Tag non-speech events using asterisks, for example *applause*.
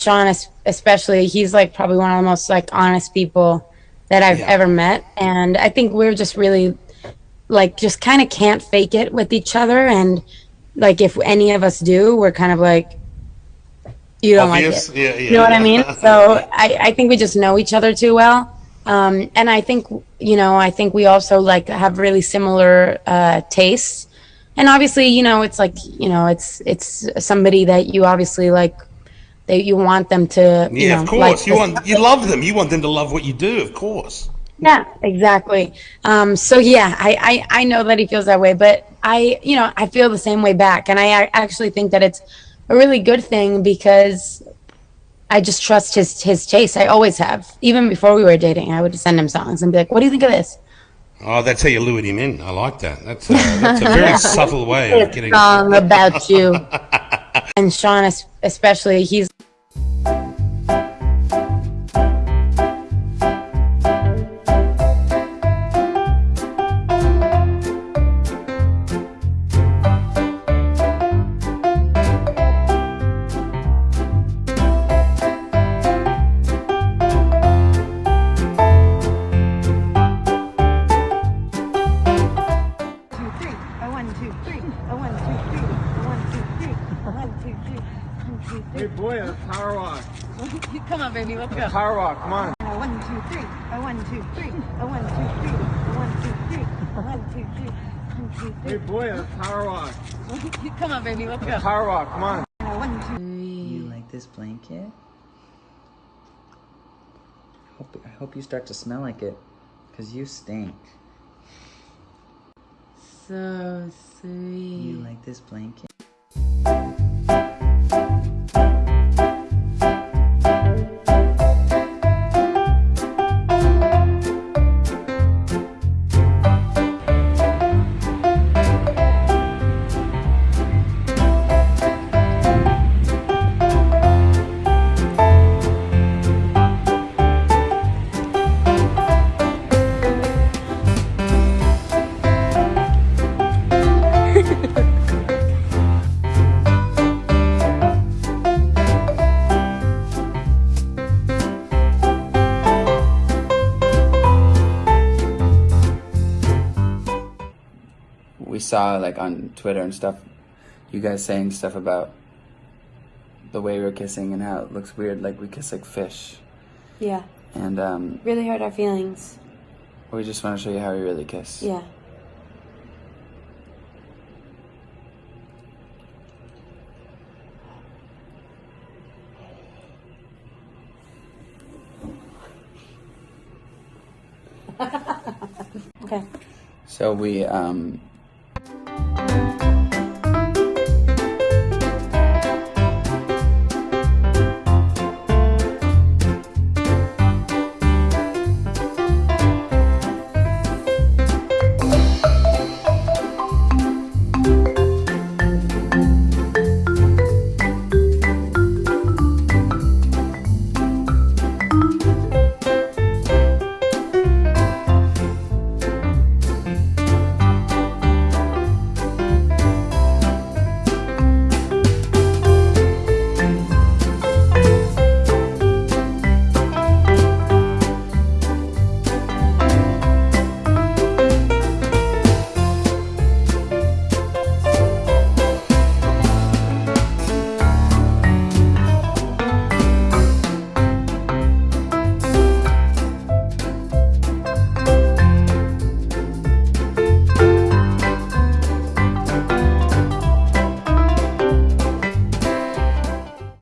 Sean, especially, he's like probably one of the most like honest people that I've Yeah. ever met, and I think we're just really like just kind of can't fake it with each other, and like if any of us do, we're kind of like, you don't Obvious? like it. Yeah, yeah, you know what I mean? *laughs* So I, I think we just know each other too well. Um, and I think, you know, I think we also like have really similar uh, tastes. And obviously, you know, it's like, you know, it's it's somebody that you obviously like that you want them to, you Yeah, know, of course. like you want you love them. You want them to love what you do, of course. yeah, exactly. Um, so yeah, I, I I know that he feels that way, but I you know I feel the same way back, and I actually think that it's a really good thing because I just trust his his taste. I always have, even before we were dating. I would send him songs and be like, "What do you think of this?" Oh, that's how you lured him in. I like that. That's a, that's a very *laughs* subtle way of getting. Song *laughs* about you, and Sean especially. He's two, three. Hey three. boy, a power walk. *laughs* Come on, baby, let's go. Power walk, come on. A one, two, three. A one, two, three. A one, two, three. A one, two, three. A one, two, three. One, Hey three. boy, a power walk. *laughs* Come on, baby, let's go. Power walk, come on. A one, two. You like this blanket? I hope you start to smell like it, because you stink. so sweet. You like this blanket? Saw like on Twitter and stuff, you guys saying stuff about the way we're kissing and how it looks weird, like we kiss like fish. Yeah, And um, really hurt our feelings. we just want to show you how we really kiss. Yeah. *laughs* okay. So we um,